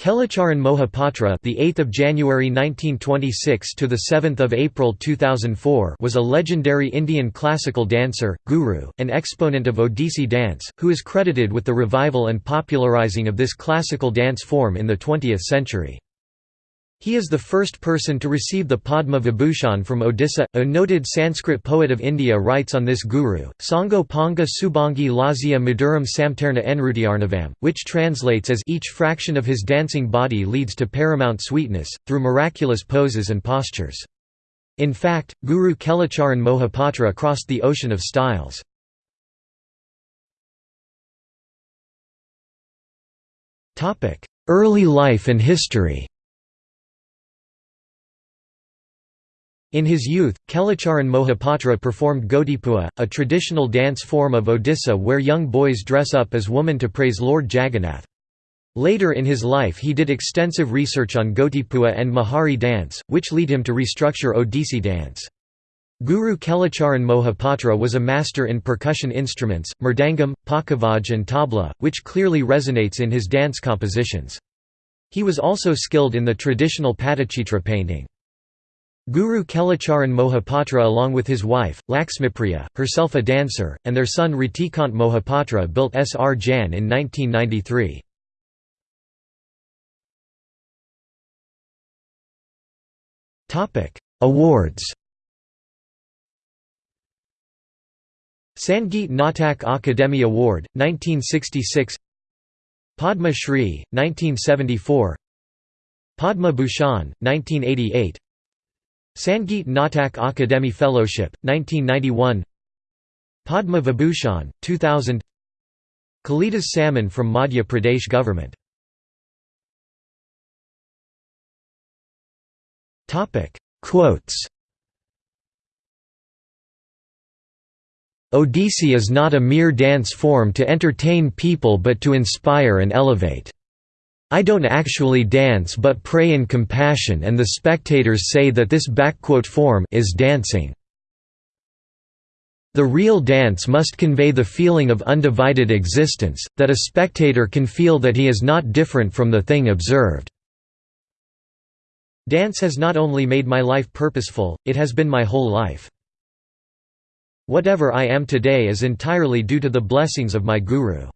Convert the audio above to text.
Kelucharan Mohapatra, the 8th of January 1926 to the 7th of April 2004, was a legendary Indian classical dancer, guru, and exponent of Odissi dance, who is credited with the revival and popularizing of this classical dance form in the 20th century. He is the first person to receive the Padma Vibhushan from Odisha. A noted Sanskrit poet of India writes on this guru, Sango Panga Subhangi Lazia Maduram Samterna Enrutyarnavam, which translates as each fraction of his dancing body leads to paramount sweetness, through miraculous poses and postures. In fact, Guru Kelucharan Mohapatra crossed the ocean of styles. Early life and history In his youth, Kelucharan Mohapatra performed Gotipua, a traditional dance form of Odisha where young boys dress up as women to praise Lord Jagannath. Later in his life he did extensive research on Gotipua and Mahari dance, which lead him to restructure Odissi dance. Guru Kelucharan Mohapatra was a master in percussion instruments, mridangam, pakhavaj and tabla, which clearly resonates in his dance compositions. He was also skilled in the traditional Patachitra painting. Guru Kelucharan Mohapatra along with his wife, Laxmipriya, herself a dancer, and their son Ratikant Mohapatra built Srjan in 1993. Awards. Sangeet Natak Akademi Award, 1966 Padma Shri, 1974 Padma Bhushan, 1988 Sangeet Natak Akademi Fellowship, 1991 Padma Vibhushan, 2000 Kalidas Samman from Madhya Pradesh government. Quotes. Odissi is not a mere dance form to entertain people but to inspire and elevate. I don't actually dance but pray in compassion and the spectators say that this form is dancing. The real dance must convey the feeling of undivided existence, that a spectator can feel that he is not different from the thing observed. Dance has not only made my life purposeful, it has been my whole life. Whatever I am today is entirely due to the blessings of my guru.